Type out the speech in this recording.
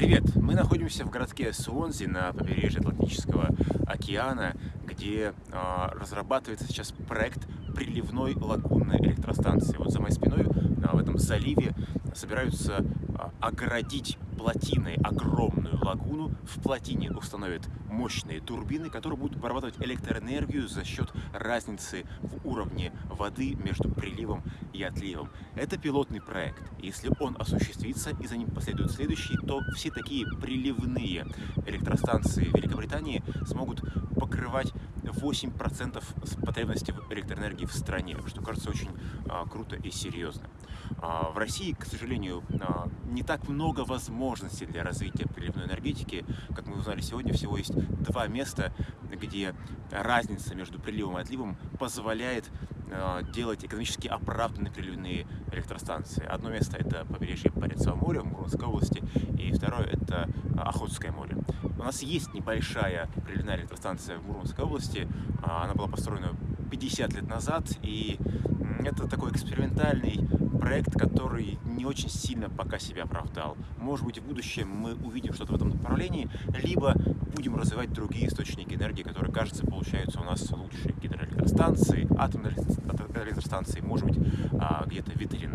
Привет! Мы находимся в городке Суонзи на побережье Атлантического океана, где э, разрабатывается сейчас проект приливной лагунной электростанции. Вот за моей спиной э, в этом заливе собираются э, огородить плотиной огромную лагуну. В плотине установят мощные турбины, которые будут вырабатывать электроэнергию за счет разницы в уровне воды между приливом и отливом. Это пилотный проект. Если он осуществится и за ним последует следующий, то все такие приливные электростанции Великобритании смогут покрывать 8% потребности в электроэнергии в стране, что кажется очень а, круто и серьезно. А, в России, к сожалению, а, не так много возможностей для развития приливной энергетики. Как мы узнали сегодня, всего есть два места, где разница между приливом и отливом позволяет а, делать экономически оправданные приливные электростанции. Одно место это побережье Баренцева моря в Мурманской области, и второе это Охотское море. У нас есть небольшая приливная электростанция в Мурманской области, она была построена 50 лет назад, и это такой экспериментальный проект, который не очень сильно пока себя оправдал. Может быть, в будущем мы увидим что-то в этом направлении, либо будем развивать другие источники энергии, которые, кажется, получаются у нас лучше. Гидроэлектростанции, атомные электростанции, может быть, а, где-то ветряные.